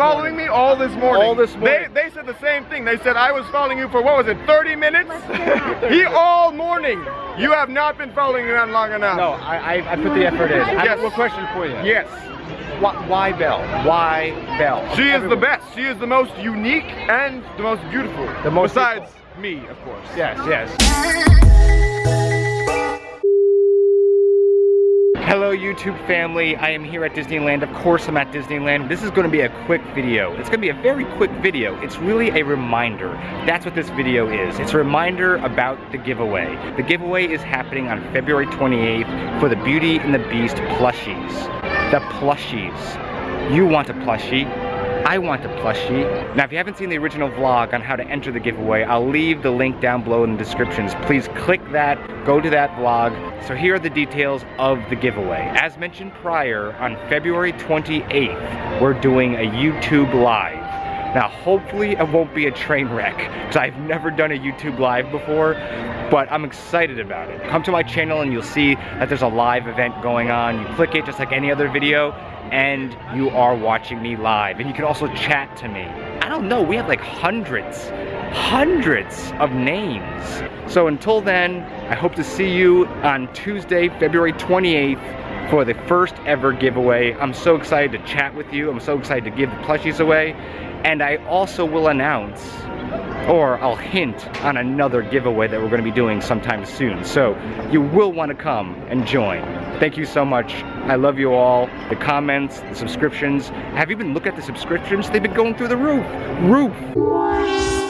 all this morning. All this morning. They, they said the same thing. They said I was following you for, what was it, 30 minutes? he all morning. You have not been following me on long enough. No, I, I, I put the effort in. I have Yes. one question for you. Yes. Why, why Belle? Why Belle? She is the best. She is the most unique and the most beautiful. The most Besides me, of course. Yes, yes. Hello YouTube family, I am here at Disneyland. Of course I'm at Disneyland. This is going to be a quick video. It's going to be a very quick video. It's really a reminder. That's what this video is. It's a reminder about the giveaway. The giveaway is happening on February 28th for the Beauty and the Beast plushies. The plushies. You want a plushie. I want a plushie. Now, if you haven't seen the original vlog on how to enter the giveaway, I'll leave the link down below in the descriptions. Please click that, go to that vlog. So here are the details of the giveaway. As mentioned prior, on February 28th, we're doing a YouTube Live. Now, hopefully it won't be a train wreck, because I've never done a YouTube Live before, but I'm excited about it. Come to my channel and you'll see that there's a live event going on. You click it just like any other video, and you are watching me live. And you can also chat to me. I don't know, we have like hundreds, hundreds of names. So until then, I hope to see you on Tuesday, February 28th for the first ever giveaway. I'm so excited to chat with you. I'm so excited to give the plushies away. And I also will announce or I'll hint on another giveaway that we're going to be doing sometime soon. So you will want to come and join. Thank you so much. I love you all. The comments, the subscriptions. Have you been look at the subscriptions? They've been going through the roof. Roof.